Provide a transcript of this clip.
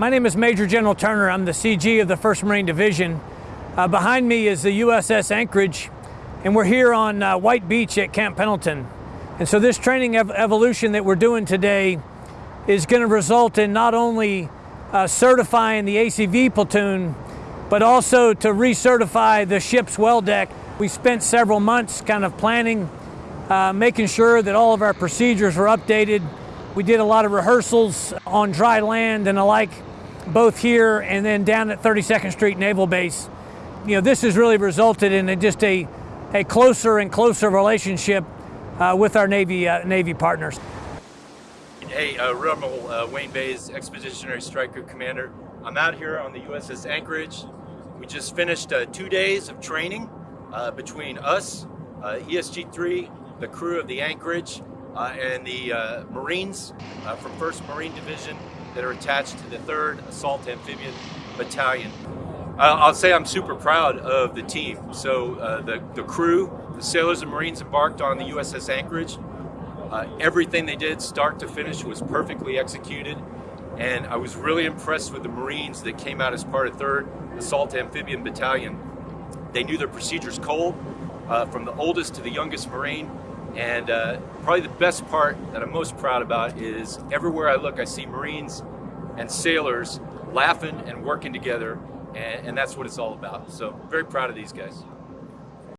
My name is Major General Turner. I'm the CG of the 1st Marine Division. Uh, behind me is the USS Anchorage, and we're here on uh, White Beach at Camp Pendleton. And so this training ev evolution that we're doing today is going to result in not only uh, certifying the ACV platoon, but also to recertify the ship's well deck. We spent several months kind of planning, uh, making sure that all of our procedures were updated. We did a lot of rehearsals on dry land and the like both here and then down at 32nd Street Naval Base. You know, this has really resulted in a, just a, a closer and closer relationship uh, with our Navy, uh, Navy partners. Hey, uh, Admiral uh, Wayne Baze, Expeditionary Strike Group Commander. I'm out here on the USS Anchorage. We just finished uh, two days of training uh, between us, uh, ESG-3, the crew of the Anchorage, and the uh, Marines uh, from 1st Marine Division that are attached to the 3rd Assault Amphibian Battalion. I'll say I'm super proud of the team. So uh, the, the crew, the sailors and Marines embarked on the USS Anchorage. Uh, everything they did, start to finish, was perfectly executed. And I was really impressed with the Marines that came out as part of 3rd Assault Amphibian Battalion. They knew their procedures cold, uh, from the oldest to the youngest Marine. And uh, probably the best part that I'm most proud about is everywhere I look, I see Marines and sailors laughing and working together, and, and that's what it's all about. So very proud of these guys.